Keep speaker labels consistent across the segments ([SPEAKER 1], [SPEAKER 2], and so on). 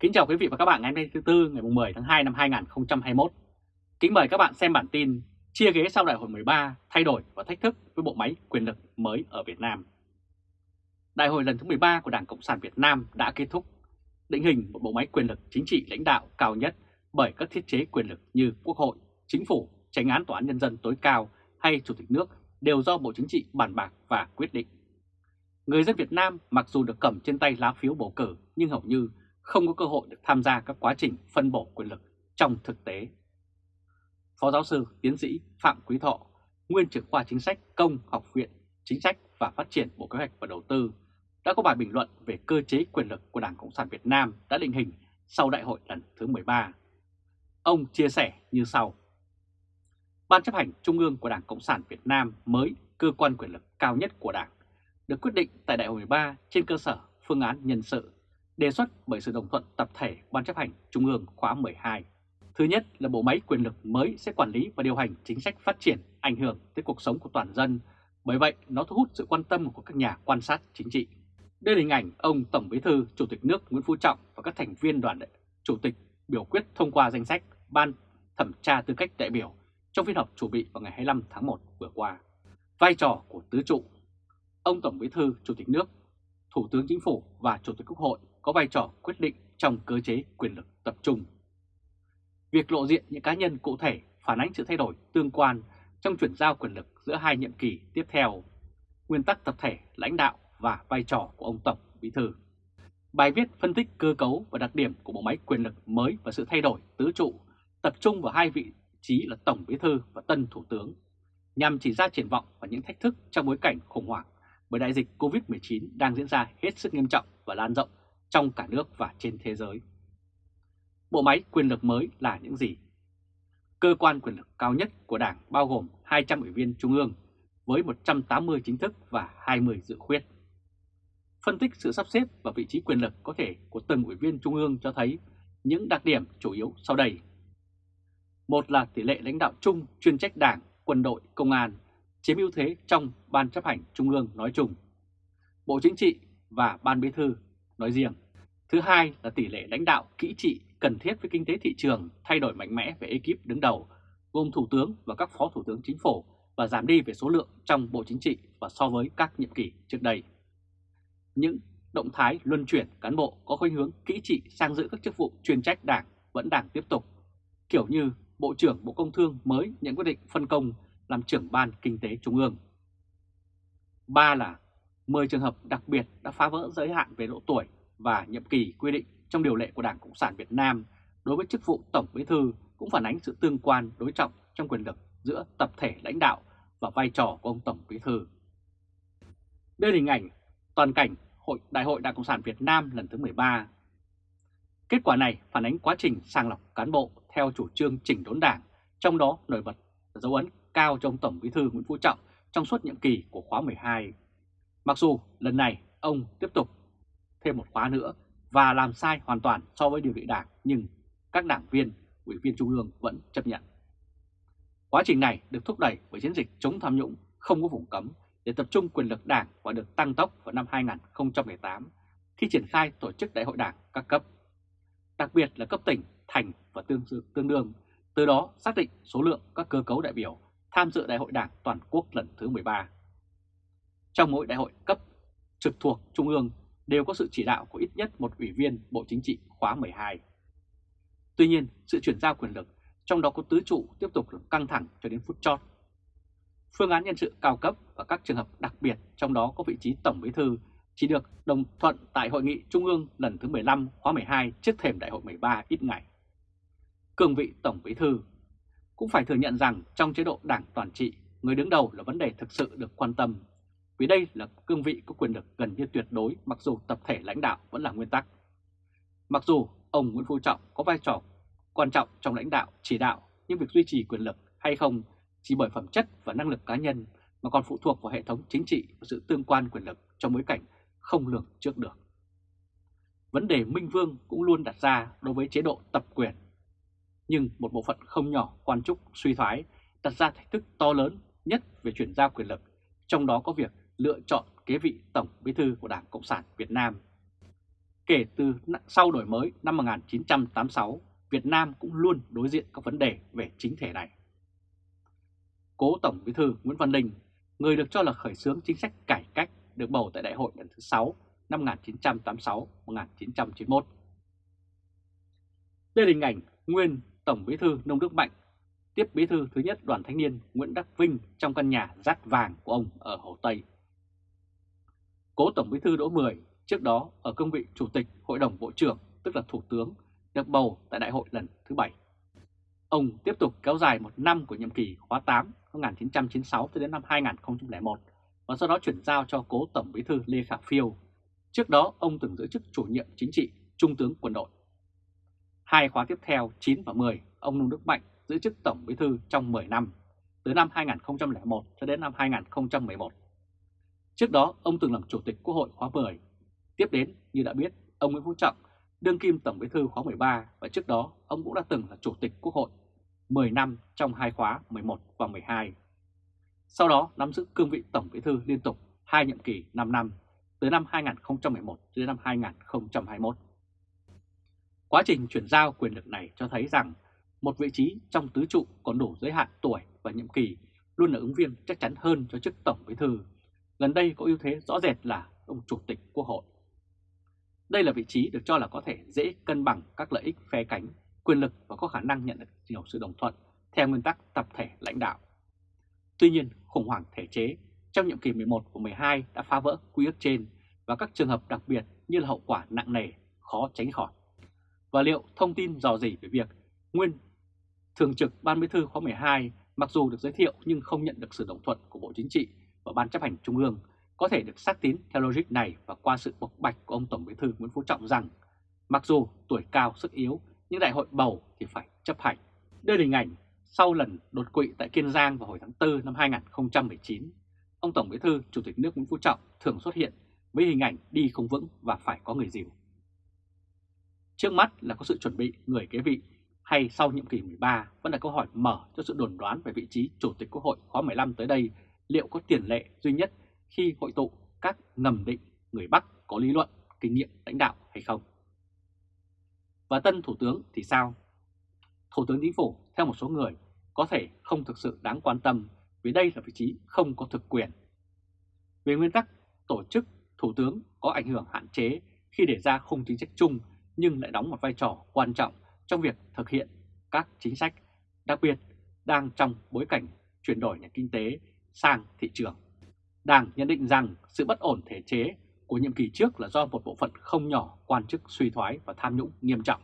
[SPEAKER 1] Kính chào quý vị và các bạn ngày hôm nay thứ Tư ngày 10 tháng 2 năm 2021. Kính mời các bạn xem bản tin chia ghế sau đại hội 13 thay đổi và thách thức với bộ máy quyền lực mới ở Việt Nam. Đại hội lần thứ 13 của Đảng Cộng sản Việt Nam đã kết thúc, định hình một bộ máy quyền lực chính trị lãnh đạo cao nhất bởi các thiết chế quyền lực như Quốc hội, Chính phủ, Tránh án Tòa án Nhân dân tối cao hay Chủ tịch nước đều do Bộ Chính trị bàn bạc và quyết định. Người dân Việt Nam mặc dù được cầm trên tay lá phiếu bầu cử nhưng hầu như không có cơ hội được tham gia các quá trình phân bổ quyền lực trong thực tế. Phó giáo sư tiến sĩ Phạm Quý Thọ, nguyên trưởng khoa chính sách công học viện chính sách và phát triển Bộ Kế hoạch và Đầu tư đã có bài bình luận về cơ chế quyền lực của Đảng Cộng sản Việt Nam đã định hình sau đại hội lần thứ 13. Ông chia sẻ như sau. Ban chấp hành Trung ương của Đảng Cộng sản Việt Nam mới cơ quan quyền lực cao nhất của Đảng được quyết định tại đại hội 13 trên cơ sở phương án nhân sự đề xuất bởi sự đồng thuận tập thể Ban chấp hành Trung ương khóa 12. Thứ nhất là bộ máy quyền lực mới sẽ quản lý và điều hành chính sách phát triển ảnh hưởng tới cuộc sống của toàn dân, bởi vậy nó thu hút sự quan tâm của các nhà quan sát chính trị. Đây là hình ảnh ông Tổng Bí thư Chủ tịch nước Nguyễn Phú Trọng và các thành viên đoàn chủ tịch biểu quyết thông qua danh sách Ban thẩm tra tư cách đại biểu trong phiên họp chủ bị vào ngày 25 tháng 1 vừa qua. Vai trò của tứ trụ Ông Tổng Bí thư Chủ tịch nước, Thủ tướng Chính phủ và Chủ tịch Quốc hội có vai trò quyết định trong cơ chế quyền lực tập trung. Việc lộ diện những cá nhân cụ thể phản ánh sự thay đổi tương quan trong chuyển giao quyền lực giữa hai nhiệm kỳ tiếp theo, nguyên tắc tập thể lãnh đạo và vai trò của ông Tổng Bí Thư. Bài viết phân tích cơ cấu và đặc điểm của bộ máy quyền lực mới và sự thay đổi tứ trụ tập trung vào hai vị trí là Tổng Bí Thư và Tân Thủ tướng nhằm chỉ ra triển vọng và những thách thức trong bối cảnh khủng hoảng bởi đại dịch COVID-19 đang diễn ra hết sức nghiêm trọng và lan rộng trong cả nước và trên thế giới. Bộ máy quyền lực mới là những gì? Cơ quan quyền lực cao nhất của Đảng bao gồm 200 ủy viên trung ương với 180 chính thức và 20 dự khuyết. Phân tích sự sắp xếp và vị trí quyền lực có thể của từng ủy viên trung ương cho thấy những đặc điểm chủ yếu sau đây. Một là tỷ lệ lãnh đạo chung chuyên trách đảng, quân đội, công an chiếm ưu thế trong Ban chấp hành Trung ương nói chung, Bộ Chính trị và Ban Bí thư nói riêng. Thứ hai là tỷ lệ lãnh đạo kỹ trị cần thiết với kinh tế thị trường thay đổi mạnh mẽ về ekip đứng đầu, gồm Thủ tướng và các Phó Thủ tướng Chính phủ và giảm đi về số lượng trong Bộ Chính trị và so với các nhiệm kỳ trước đây. Những động thái luân chuyển cán bộ có khuynh hướng kỹ trị sang giữ các chức vụ chuyên trách đảng vẫn đang tiếp tục, kiểu như Bộ trưởng Bộ Công Thương mới nhận quyết định phân công làm trưởng ban kinh tế trung ương. Ba là 10 trường hợp đặc biệt đã phá vỡ giới hạn về độ tuổi và nhiệm kỳ quy định trong điều lệ của Đảng Cộng sản Việt Nam đối với chức vụ Tổng Bí thư cũng phản ánh sự tương quan đối trọng trong quyền lực giữa tập thể lãnh đạo và vai trò của ông Tổng Bí thư. Đây là hình ảnh toàn cảnh Hội Đại hội Đảng Cộng sản Việt Nam lần thứ 13. Kết quả này phản ánh quá trình sàng lọc cán bộ theo chủ trương chỉnh đốn đảng, trong đó nổi bật là dấu ấn cao trong Tổng Bí thư Nguyễn Phú Trọng trong suốt nhiệm kỳ của khóa 12. Mặc dù lần này ông tiếp tục thêm một khóa nữa và làm sai hoàn toàn so với điều lệ đảng nhưng các đảng viên, ủy viên trung ương vẫn chấp nhận. Quá trình này được thúc đẩy bởi chiến dịch chống tham nhũng không có vùng cấm để tập trung quyền lực đảng và được tăng tốc vào năm 2018 khi triển khai tổ chức đại hội đảng các cấp, đặc biệt là cấp tỉnh, thành và tương, tương đương, từ đó xác định số lượng các cơ cấu đại biểu tham dự Đại hội Đảng Toàn quốc lần thứ 13. Trong mỗi đại hội cấp trực thuộc Trung ương đều có sự chỉ đạo của ít nhất một ủy viên Bộ Chính trị khóa 12. Tuy nhiên, sự chuyển giao quyền lực, trong đó có tứ trụ tiếp tục được căng thẳng cho đến phút chót. Phương án nhân sự cao cấp và các trường hợp đặc biệt trong đó có vị trí Tổng Bí Thư chỉ được đồng thuận tại Hội nghị Trung ương lần thứ 15 khóa 12 trước thềm Đại hội 13 ít ngày. cường vị Tổng Bí Thư cũng phải thừa nhận rằng trong chế độ đảng toàn trị, người đứng đầu là vấn đề thực sự được quan tâm, vì đây là cương vị có quyền lực gần như tuyệt đối mặc dù tập thể lãnh đạo vẫn là nguyên tắc. Mặc dù ông Nguyễn Phú Trọng có vai trò quan trọng trong lãnh đạo, chỉ đạo, nhưng việc duy trì quyền lực hay không chỉ bởi phẩm chất và năng lực cá nhân mà còn phụ thuộc vào hệ thống chính trị và sự tương quan quyền lực trong bối cảnh không lường trước được. Vấn đề Minh Vương cũng luôn đặt ra đối với chế độ tập quyền nhưng một bộ phận không nhỏ quan trúc suy thoái đặt ra thách thức to lớn nhất về chuyển giao quyền lực, trong đó có việc lựa chọn kế vị Tổng Bí thư của Đảng Cộng sản Việt Nam. Kể từ sau đổi mới năm 1986, Việt Nam cũng luôn đối diện các vấn đề về chính thể này. Cố Tổng Bí thư Nguyễn Văn Linh, người được cho là khởi xướng chính sách cải cách được bầu tại đại hội lần thứ 6 năm 1986-1991. Đây là hình ảnh nguyên Tổng Bí thư Nông Đức Mạnh tiếp Bí thư thứ nhất Đoàn Thanh niên Nguyễn Đắc Vinh trong căn nhà rác vàng của ông ở Hồ Tây. Cố Tổng Bí thư Đỗ Mười trước đó ở cương vị Chủ tịch Hội đồng Bộ trưởng tức là Thủ tướng được bầu tại đại hội lần thứ 7. Ông tiếp tục kéo dài một năm của nhiệm kỳ khóa 8 1996 đến năm 2001 và sau đó chuyển giao cho cố Tổng Bí thư Lê Khả Phiêu. Trước đó ông từng giữ chức chủ nhiệm chính trị Trung tướng quân đội. Hai khóa tiếp theo 9 và 10, ông Nông Đức Mạnh giữ chức Tổng Bí thư trong 10 năm, từ năm 2001 cho đến năm 2011. Trước đó, ông từng làm Chủ tịch Quốc hội khóa 10. Tiếp đến, như đã biết, ông Nguyễn Phú Trọng, đương kim Tổng Bí thư khóa 13 và trước đó ông cũng đã từng là Chủ tịch Quốc hội 10 năm trong hai khóa 11 và 12. Sau đó nắm giữ cương vị Tổng Bí thư liên tục hai nhiệm kỳ 5 năm, từ năm 2011 đến năm 2021. Quá trình chuyển giao quyền lực này cho thấy rằng một vị trí trong tứ trụ còn đủ giới hạn tuổi và nhiệm kỳ luôn là ứng viên chắc chắn hơn cho chức Tổng Bí thư. Gần đây có ưu thế rõ rệt là ông Chủ tịch Quốc hội. Đây là vị trí được cho là có thể dễ cân bằng các lợi ích phe cánh, quyền lực và có khả năng nhận được nhiều sự đồng thuận theo nguyên tắc tập thể lãnh đạo. Tuy nhiên, khủng hoảng thể chế trong nhiệm kỳ 11 và 12 đã phá vỡ quy ước trên và các trường hợp đặc biệt như là hậu quả nặng nề, khó tránh khỏi. Và liệu thông tin dò dỉ về việc nguyên Thường trực Ban Bí thư khóa 12 mặc dù được giới thiệu nhưng không nhận được sự đồng thuận của Bộ Chính trị và Ban chấp hành Trung ương có thể được xác tín theo logic này và qua sự bộc bạch của ông Tổng Bí thư Nguyễn Phú Trọng rằng mặc dù tuổi cao sức yếu nhưng đại hội bầu thì phải chấp hành. Đây là hình ảnh sau lần đột quỵ tại Kiên Giang vào hồi tháng 4 năm 2019, ông Tổng Bí thư Chủ tịch nước Nguyễn Phú Trọng thường xuất hiện với hình ảnh đi không vững và phải có người dìu. Trước mắt là có sự chuẩn bị người kế vị hay sau nhiệm kỳ 13 vẫn là câu hỏi mở cho sự đồn đoán về vị trí Chủ tịch Quốc hội khóa 15 tới đây liệu có tiền lệ duy nhất khi hội tụ các ngầm định người Bắc có lý luận, kinh nghiệm lãnh đạo hay không. Và tân Thủ tướng thì sao? Thủ tướng Chính phủ theo một số người có thể không thực sự đáng quan tâm vì đây là vị trí không có thực quyền. Về nguyên tắc, tổ chức Thủ tướng có ảnh hưởng hạn chế khi để ra khung chính sách chung nhưng lại đóng một vai trò quan trọng trong việc thực hiện các chính sách, đặc biệt đang trong bối cảnh chuyển đổi nền kinh tế sang thị trường. Đảng nhận định rằng sự bất ổn thể chế của nhiệm kỳ trước là do một bộ phận không nhỏ quan chức suy thoái và tham nhũng nghiêm trọng.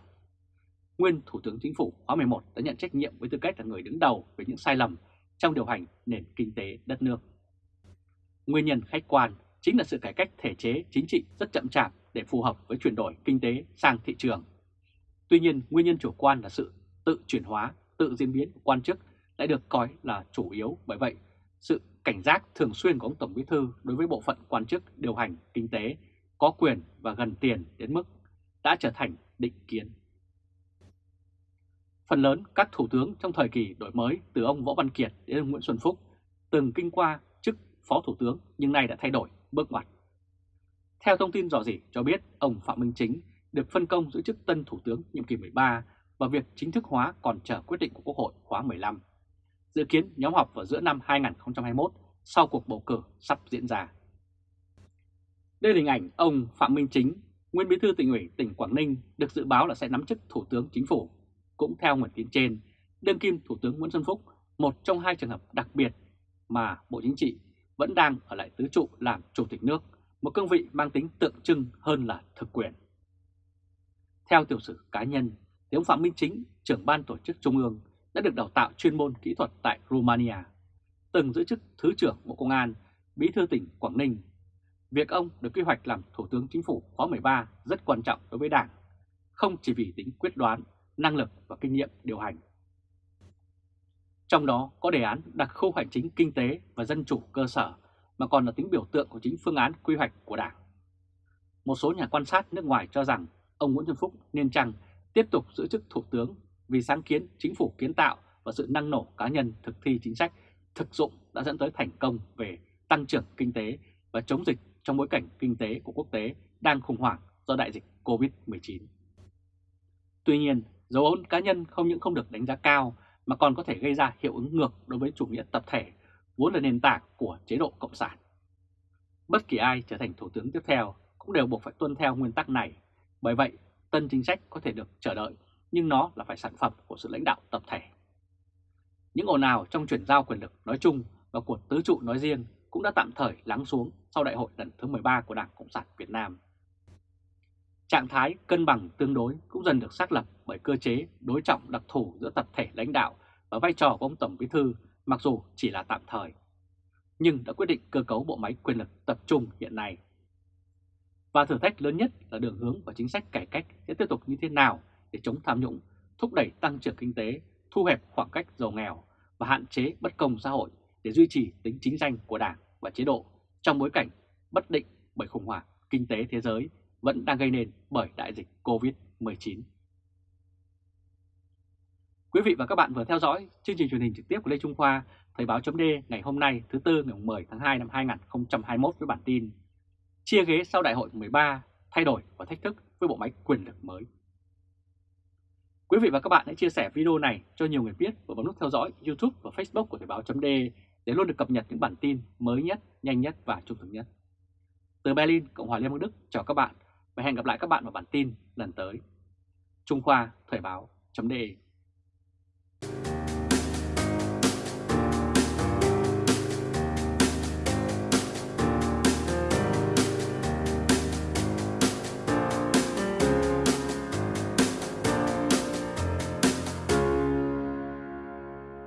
[SPEAKER 1] Nguyên Thủ tướng Chính phủ khóa 11 đã nhận trách nhiệm với tư cách là người đứng đầu về những sai lầm trong điều hành nền kinh tế đất nước. Nguyên nhân khách quan chính là sự cải cách thể chế chính trị rất chậm chạp để phù hợp với chuyển đổi kinh tế sang thị trường. Tuy nhiên, nguyên nhân chủ quan là sự tự chuyển hóa, tự diễn biến của quan chức lại được coi là chủ yếu bởi vậy sự cảnh giác thường xuyên của ông Tổng Bí Thư đối với bộ phận quan chức điều hành kinh tế có quyền và gần tiền đến mức đã trở thành định kiến. Phần lớn các thủ tướng trong thời kỳ đổi mới từ ông Võ Văn Kiệt đến ông Nguyễn Xuân Phúc từng kinh qua chức Phó Thủ tướng nhưng nay đã thay đổi bước ngoặt. Theo thông tin rõ rỉ cho biết, ông Phạm Minh Chính được phân công giữ chức tân Thủ tướng nhiệm kỳ 13 và việc chính thức hóa còn chờ quyết định của Quốc hội khóa 15. Dự kiến nhóm họp vào giữa năm 2021 sau cuộc bầu cử sắp diễn ra. Đây là hình ảnh ông Phạm Minh Chính, nguyên bí thư tỉnh ủy tỉnh Quảng Ninh được dự báo là sẽ nắm chức Thủ tướng Chính phủ. Cũng theo nguồn tin trên, đương kim Thủ tướng Nguyễn Xuân Phúc, một trong hai trường hợp đặc biệt mà Bộ Chính trị vẫn đang ở lại tứ trụ làm Chủ tịch nước, một cương vị mang tính tượng trưng hơn là thực quyền. Theo tiểu sử cá nhân, thì ông Phạm Minh Chính, trưởng ban tổ chức Trung ương, đã được đào tạo chuyên môn kỹ thuật tại Romania, từng giữ chức Thứ trưởng Bộ Công an, Bí thư tỉnh Quảng Ninh. Việc ông được quy hoạch làm Thủ tướng Chính phủ khóa 13 rất quan trọng đối với Đảng, không chỉ vì tính quyết đoán, năng lực và kinh nghiệm điều hành. Trong đó có đề án đặc khu hành chính kinh tế và dân chủ cơ sở mà còn là tính biểu tượng của chính phương án quy hoạch của Đảng. Một số nhà quan sát nước ngoài cho rằng ông Nguyễn Xuân Phúc nên chăng tiếp tục giữ chức Thủ tướng vì sáng kiến chính phủ kiến tạo và sự năng nổ cá nhân thực thi chính sách thực dụng đã dẫn tới thành công về tăng trưởng kinh tế và chống dịch trong bối cảnh kinh tế của quốc tế đang khủng hoảng do đại dịch COVID-19. Tuy nhiên, dấu ấn cá nhân không những không được đánh giá cao mà còn có thể gây ra hiệu ứng ngược đối với chủ nghĩa tập thể, vốn là nền tảng của chế độ Cộng sản. Bất kỳ ai trở thành thủ tướng tiếp theo cũng đều buộc phải tuân theo nguyên tắc này, bởi vậy tân chính sách có thể được chờ đợi, nhưng nó là phải sản phẩm của sự lãnh đạo tập thể. Những ồn ào trong chuyển giao quyền lực nói chung và của tứ trụ nói riêng cũng đã tạm thời lắng xuống sau đại hội lần thứ 13 của Đảng Cộng sản Việt Nam. Trạng thái cân bằng tương đối cũng dần được xác lập bởi cơ chế đối trọng đặc thù giữa tập thể lãnh đạo và vai trò của ông Tổng Bí Thư mặc dù chỉ là tạm thời, nhưng đã quyết định cơ cấu bộ máy quyền lực tập trung hiện nay. Và thử thách lớn nhất là đường hướng và chính sách cải cách sẽ tiếp tục như thế nào để chống tham nhũng, thúc đẩy tăng trưởng kinh tế, thu hẹp khoảng cách giàu nghèo và hạn chế bất công xã hội để duy trì tính chính danh của Đảng và chế độ trong bối cảnh bất định bởi khủng hoảng kinh tế thế giới vẫn đang gây nên bởi đại dịch COVID-19. Quý vị và các bạn vừa theo dõi chương trình truyền hình trực tiếp của Lê Trung Khoa, Thời báo chấm ngày hôm nay thứ Tư ngày 10 tháng 2 năm 2021 với bản tin Chia ghế sau đại hội 13, thay đổi và thách thức với bộ máy quyền lực mới. Quý vị và các bạn hãy chia sẻ video này cho nhiều người biết và bấm nút theo dõi YouTube và Facebook của Thời báo d để luôn được cập nhật những bản tin mới nhất, nhanh nhất và trung thực nhất. Từ Berlin, Cộng hòa Liên bang Đức chào các bạn và hẹn gặp lại các bạn vào bản tin lần tới. Trung Khoa Thời báo .de